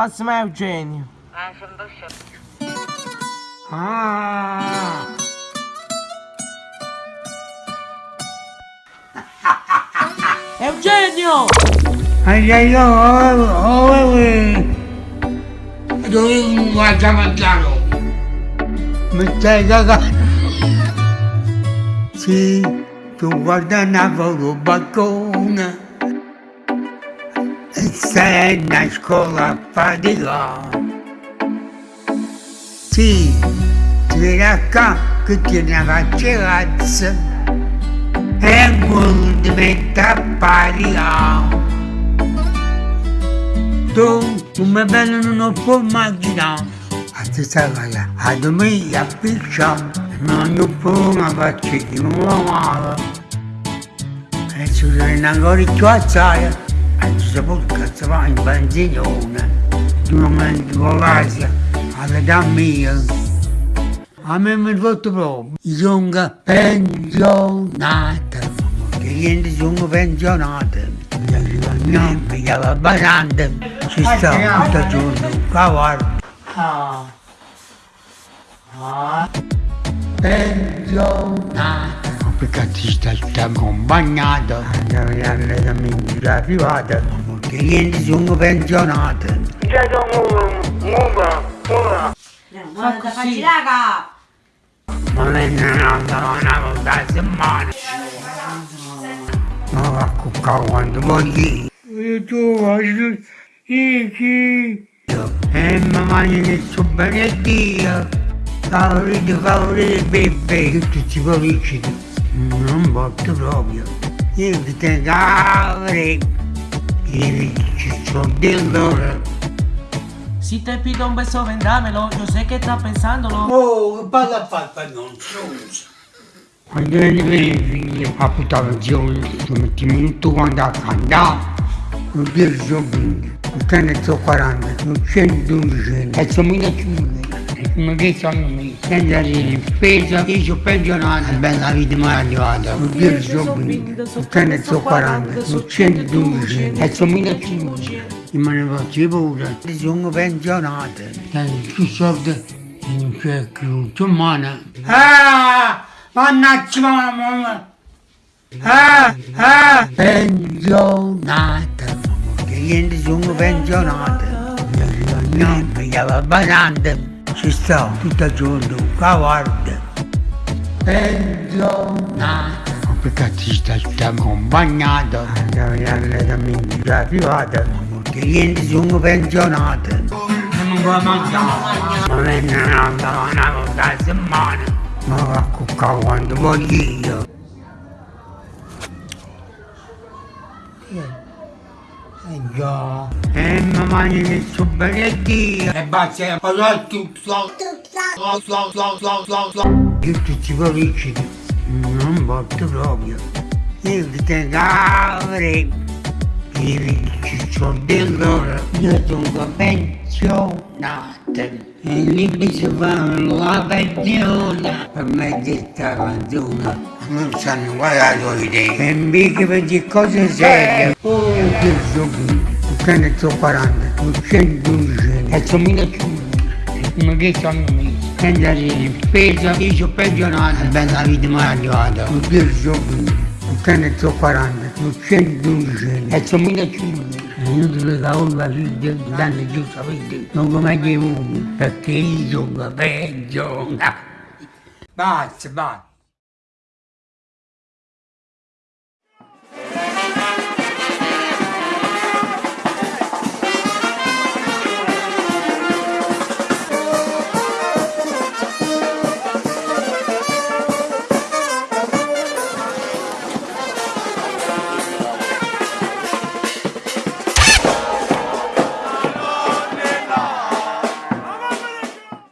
Passami a Eugenio. Ah, sono sciocco. Ah! Eugenio! Ai ai ai ai Dove mi guarda mangiare? Mi stai cagando? Sì, tu guardavo il balcone a a ti viene qua che ti ne faccio razza e quello diventa paria. Tu, come bello non può immaginare, a te sai a domenica piccia, non lo può ma faccio di nuovo. E ci sono ancora più azzaia, e ci si può cazzare in benzinone, di un momento con l'Asia, all'età mia. A me mi fatto proprio. Sono pensionata. Che niente sono pensionata. No, mi chiama basante. Ci sta tutto il giorno. Cavallo. Ah. Ah. Pensionata. Perché ti sta accompagnata. Andiamo alla mentira privata. Che niente sono muovo. Guarda, facci raga! Ma lei non andava una volta a settimana. Ma va a cuccare quando voglio. Io tu faccio chi E mamma ne so bene Dio. Favorito, favorito, bebè. Tutti ci poveri. Non voglio proprio. Io ti tengo. Io ci sono dell'ora. Si te pido un beso, vendrámelo. Yo sé que estás pensándolo. Oh, balla fatta non so. Quando vieni figlio a puttana tu metti minuto quando a cantare, non dire giovane, non te ne so 40, non c'è dodici, e sono mille chiune. Ma che sono me? Senza dire, spesa, io sono pensionato, bella vita mi è arrivata, non dire giovane, non te ne so 40, non c'è dodici, e sono mille chiune. Ma ne faccio pure, sono pensionato, più soldi non c'è più, tu mano. Ah! Mannaggia mamma! Ah! Ah! Pensionata! Che niente sono pensionata! No, mi chiama basante! Ci sto tutto il giorno, cavallo! Pensionata! Perché ti sta accompagnata? Andiamo alla mentira privata! Che niente sono pensionata! Non può mangiare! Ma andava una volta a settimana! Ma va a cuccare quando voglio io! Eh già! E mamma ne so bene Dio! E basta, parlare tutto! Io tutti i poveri non voglio proprio! Io ti tengo avrei! Sono dell'ora, io sono pensionata e lì mi si fa la pensione. Per me questa canzone non sanno guardato idee e mica per dire cose serie. Oh che giochi che ne so 40 non c'è due e sono mille ma che sono me senza dire spesa io sono pensionato. Bella vita mi è arrivata non che giochi che ne so 40 due e sono mille io ti legavo la figlia danno giù sapete non come che uno perché io sono peggio. Basta basta